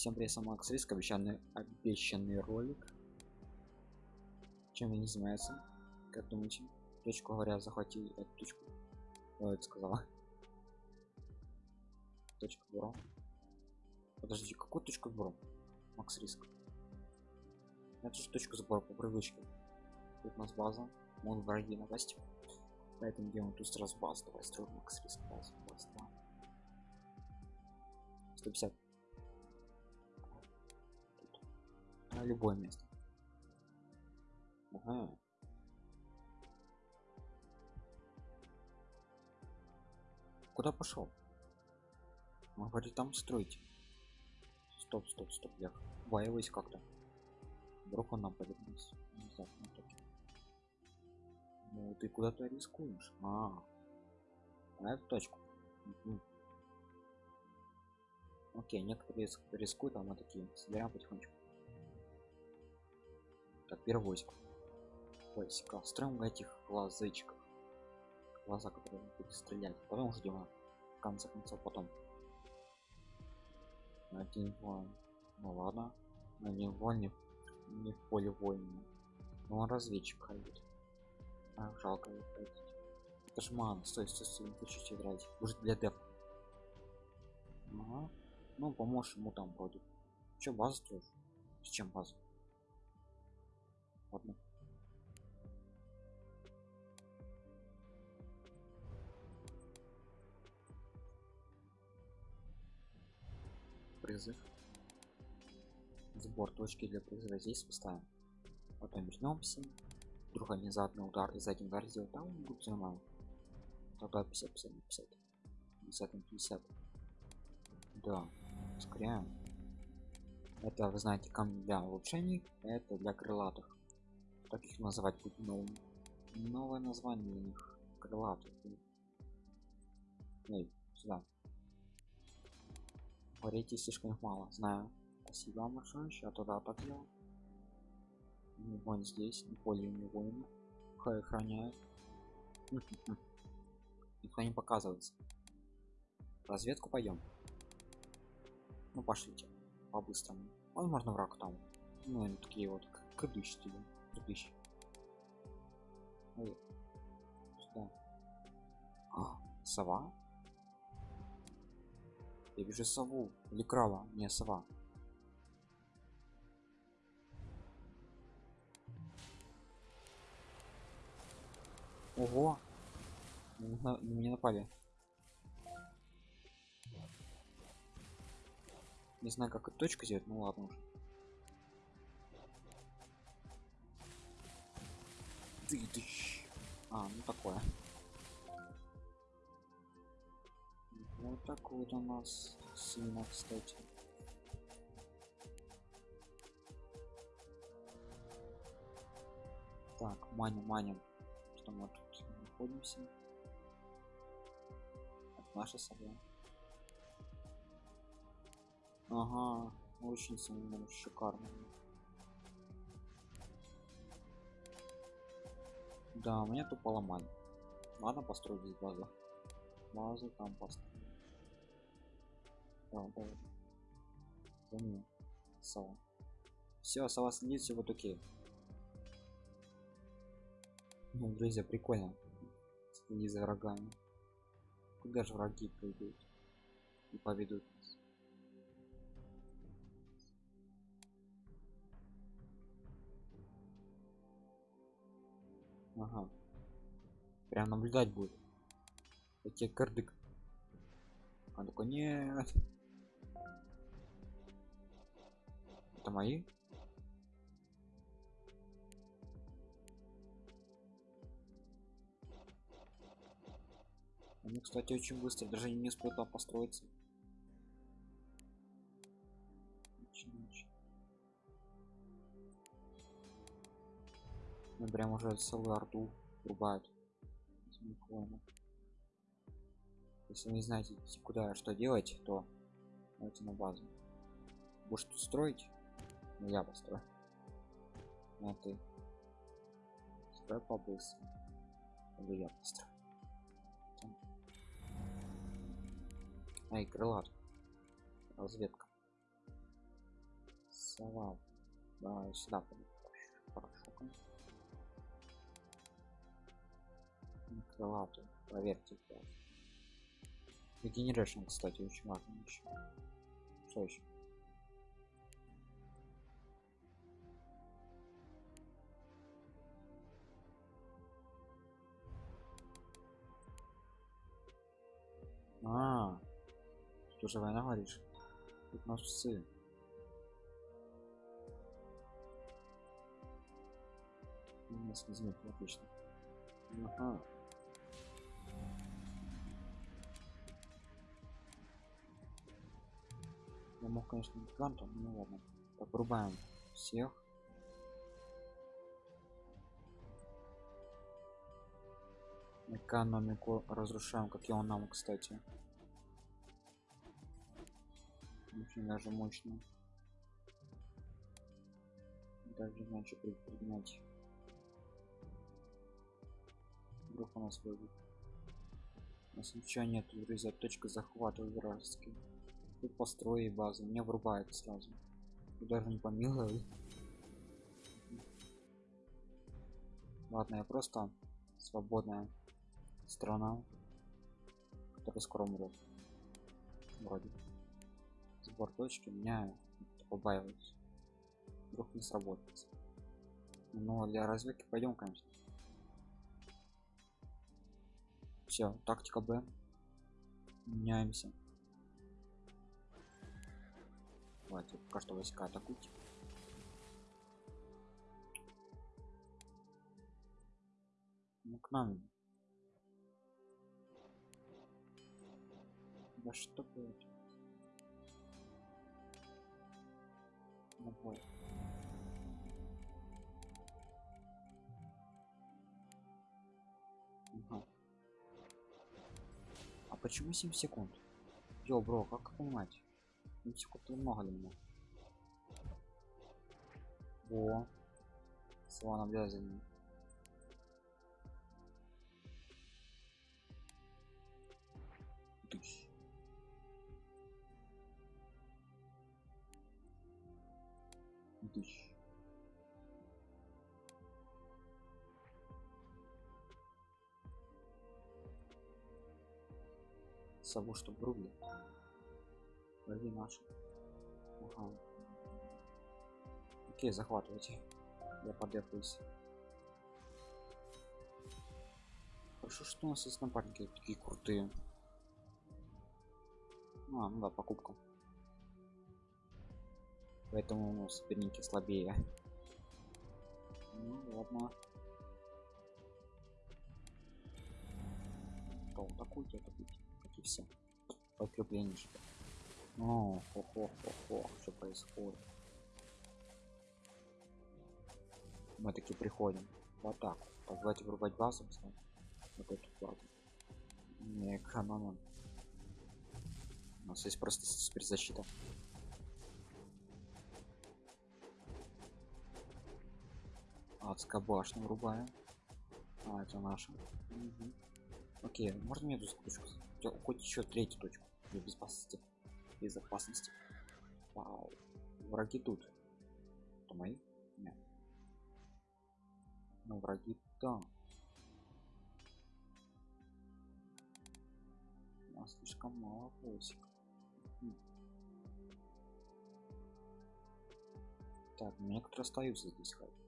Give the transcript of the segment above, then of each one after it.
Всем привет, сам Макс Риск, обещанный, обещанный ролик. Чем они занимаются? Как думаете? Точку говоря, захватил эту точку. Ой, это сказала. Точка бюро. Подожди, какую точку бюро? Макс Риск. Это же точка сбора по привычке. Тут у нас база. Могут враги напасть. Поэтому делаем тут сразу базу. Давай строим Макс Риск базу. базу да. 150 на любое место. Ага. куда пошел? Мы говорит там строить. Стоп стоп стоп я боялась как-то. Вдруг он нападет нас ну ты куда-то рискуешь. А, на эту точку. Угу. Окей, некоторые рискуют, а мы такие собираем потихонечку. Так, войск. Войска. Строим этих глазычков. Глаза, которые будут стрелять. Потом ждем. В конце концов, потом. Один воин. Ну ладно. Один воин не, не в поле воина. Но он разведчик ходит. А, жалко его ходить. Это ж ман, стой, стой, стой, не хочу играть. Может для деп. Ага. Ну, поможешь ему там вроде. Че базу строишь? С чем базу? Ладно. Призыв. Сбор точки для призыва здесь поставим. Потом вернемся. Вдруг они заодно удар и за один удар сделают, там будет нормально. Тогда 50, 50, 50. 50 на 50. Да ускоряем это вы знаете камни для улучшений это для крылатых как их называть будет новым новое название у них крылатых Эй, сюда. Говорите слишком мало. Знаю. Спасибо вам большое. Сейчас туда так делал вон здесь не поле не воина. Хай охраняет. Никто не показывается. Разведку пойдем ну пошлите. По-быстрому. Возможно враг там. Ну они такие вот кадыщи кадыщи сюда. А, сова? Я вижу сову. Или крава? Не сова. Ого. На меня напали. Не знаю, как эту точку сделать, ну ладно уже. Ты, ты. А, ну такое. Вот так вот у нас сильно, кстати. Так, маним, маним. Что мы тут находимся? Это наша собака. Ага, очень сильно шикарно. Да, мне тут поломали. Ладно, построить здесь базу. Базу там построить. Да, да. За. Сова. Все, сова следит, все вот окей. Ну, друзья, прикольно. Не за врагами. Куда же враги придут и поведут нас? Прям наблюдать будет. Эти кардык. А такой нет. Это мои? Они, кстати, очень быстро, даже не успеют построиться. Ну прям уже целую арту рубают. Если вы не знаете куда что делать, то давайте на базу. Будешь тут строить? Ну я построю. Ну ты. Строй побыстрее. Или я построю. Там. Ай, крылат. Разведка. Слова. Да, сюда пойду. Крылатый. Проверьте. Регенерашн, кстати, очень важно еще. Что еще? А, тут уже война говоришь? Тут нас псы. У нас не знаю, отлично. Ага. Я мог, конечно, гигантом, ну ладно. Врубаем всех. Экономику разрушаем, как он нам, кстати. Очень даже мощно. Даже иначе предпринять. Вдруг у нас выйдет. У нас ничего нет, друзья. Точка захвата вражеский. Тут построи базу. Мне врубает сразу. И даже не помилуй. Ладно, я просто свободная страна, которая скоро умрет. Вроде. Сбор точки меня побаиваюсь. Вдруг не сработает. Но для разведки пойдем, конечно. Все, тактика Б. Меняемся. Давайте пока что войска атакуйте. Ну к нам. Да что будет? На бой. Ага. А почему 7 секунд? Йо, бро, как понимать? 7 секунд много для меня. Во. Слова наблюдать за ним. Тыщ. Тыщ. Сову, что рубли. Враги наши. Ага. Окей, захватывайте. Я подъехаюсь. Хорошо, что у нас есть напарники такие крутые. А, ну да, покупка. Поэтому ну, соперники слабее. Ну ладно. Что, атакуйте, атакуйте. Как и все. Подкрепление что -то. О, хо хо хо хо что происходит? Мы таки приходим в атаку. Так, давайте врубать базу, кстати. Вот эту базу. Не экономим. У нас есть просто спецзащита. Адская башня врубаем. А, это наша. Угу. Окей, можно мне эту точку? Хоть еще третью точку для безопасности. Безопасности. Вау. Враги тут. Это мои? Нет. Ну, враги там. У нас слишком мало войск. Так, некоторые остаются здесь хоть.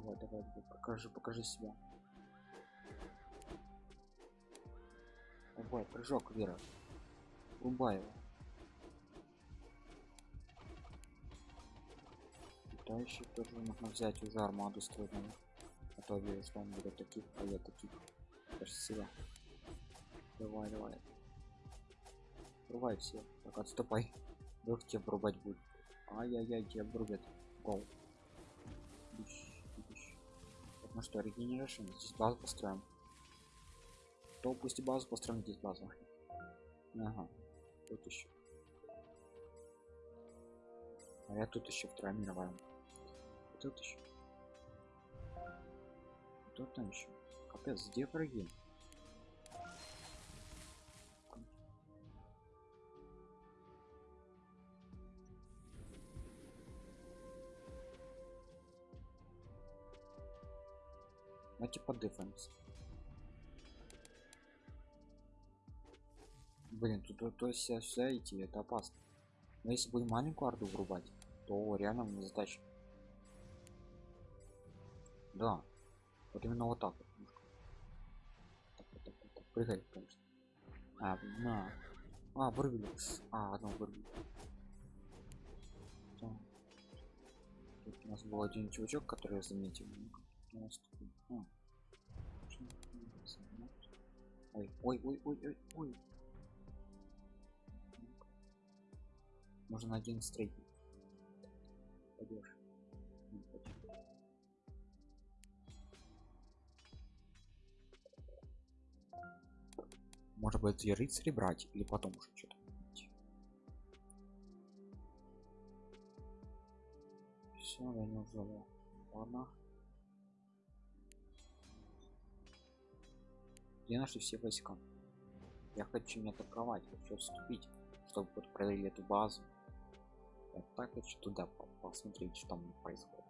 Давай, давай, давай, покажи, покажи себя. Давай, прыжок, Вера. Рубай его. Летающий тоже нужно взять уже армаду надо. А то вижу, что он будет таких, а я таких. Красиво. Давай, давай. Рубай все. Так, отступай. Вдруг тебя врубать будет. Ай-яй-яй, тебя врубят. Гол. Ну что, регенерашн, здесь базу построим. То пусть базу построим, здесь базу. Ага, тут еще. А я тут еще вторая мировая. Тут еще. Тут там еще. Капец, где враги? Давайте подыфаемся. Блин, тут то, все, все идти, это опасно. Но если будем маленькую арду врубать, то реально мне задача. Да. Вот именно вот так вот. Так, так, так, так. Прыгай, конечно. А, на. А, вырвали. А, одно. Да. Тут у нас был один чувачок, который я заметил. Ой, ой, ой, ой, ой, ой. Можно один стрейт. Пойдешь. Может быть и рыцари брать или потом уже что-то. Все, я не взяла. Ладно. Где нашли все войска? Я хочу не атаковать, хочу отступить, чтобы вот проверили эту базу. Я так хочу туда по- посмотреть, что там происходит.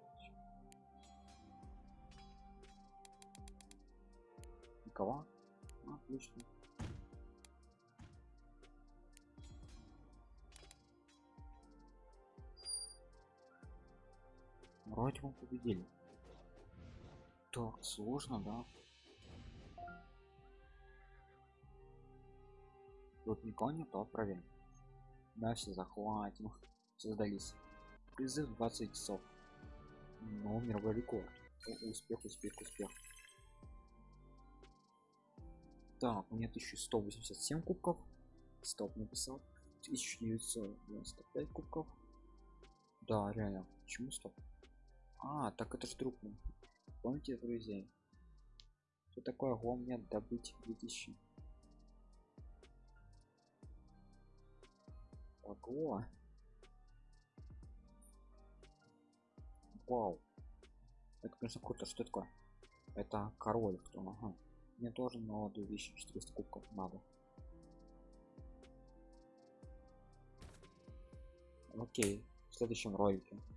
Никого? Ну, Отлично. Вроде мы победили. Так, сложно, да? Тут никого нет, то проверим. Да, все захватим. Все сдались. Призыв 20 часов. Ну, мировой рекорд. О, успех, успех, успех. Так, у меня 1187 кубков. Стоп написал. 1995 кубков. Да, реально. Почему стоп? А, так это ж мой. Помните, друзья? Что такое мне добыть 2000? Ого. Вау. Это, конечно, круто. Что это такое? Это король кто? Ага. Мне тоже на 2400 кубков надо. Окей. В следующем ролике